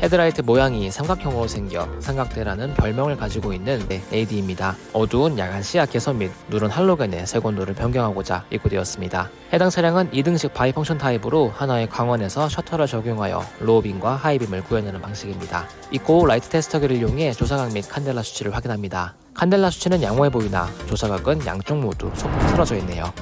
헤드라이트 모양이 삼각형으로 생겨 삼각대라는 별명을 가지고 있는 AD입니다. 어두운 야간 시야 개선 및 누런 할로겐의 색온도를 변경하고자 입고되었습니다. 해당 차량은 2등식 bi-function 타입으로 하나의 광원에서 셔터를 적용하여 로우빔과 하이빔을 구현하는 방식입니다. 입고 라이트 테스터기를 이용해 조사각 및 칸델라 수치를 확인합니다. 칸델라 수치는 양호해 보이나 조사각은 양쪽 모두 소폭 틀어져 있네요.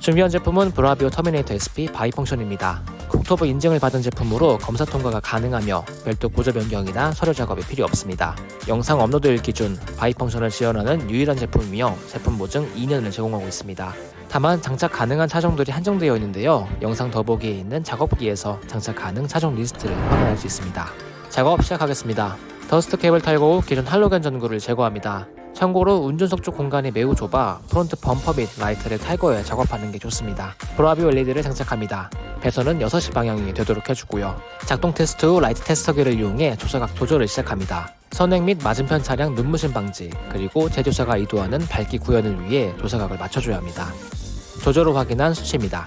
준비한 제품은 브라비오 터미네이터 SP bi-function입니다. 국토부 인증을 받은 제품으로 검사 통과가 가능하며 별도 구조 변경이나 서류 작업이 필요 없습니다. 영상 업로드일 기준 bi-function을 지원하는 유일한 제품이며 제품 보증 2년을 제공하고 있습니다. 다만 장착 가능한 차종들이 한정되어 있는데요. 영상 더보기에 있는 작업기에서 장착 가능 차종 리스트를 확인할 수 있습니다. 작업 시작하겠습니다. dust cap을 탈거 후 기존 할로겐 전구를 제거합니다. 참고로 운전석 쪽 공간이 매우 좁아 front 범퍼 및 라이트를 탈거해 작업하는 게 좋습니다. 브라비오 LED를 장착합니다. 배선은 6시 방향이 되도록 해주고요. 작동 테스트 후 라이트 테스터기를 이용해 조사각 조절을 시작합니다. 선행 및 맞은편 차량 눈부심 방지, 그리고 제조사가 의도하는 밝기 구현을 위해 조사각을 맞춰줘야 합니다. 조절 후 확인한 수치입니다.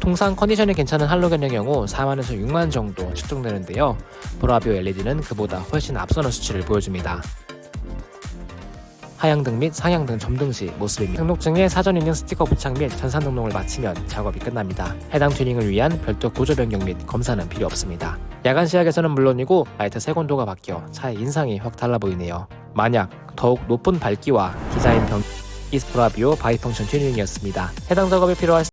통상 컨디션이 괜찮은 할로겐의 경우 4만에서 6만 정도 측정되는데요. 브라비오 LED는 그보다 훨씬 앞서는 수치를 보여줍니다. 하향등 및 상향등 점등 시 모습입니다. 등록증에 사전 인증 스티커 부착 및 전산 등록을 마치면 작업이 끝납니다. 해당 튜닝을 위한 별도 구조 변경 및 검사는 필요 없습니다. 야간 시야에서는 물론이고 라이트 색온도가 바뀌어 차의 인상이 확 달라 보이네요. 만약 더욱 높은 밝기와 디자인 변 이스프라비오 바이펑션 튜닝이었습니다. 해당 작업이 필요할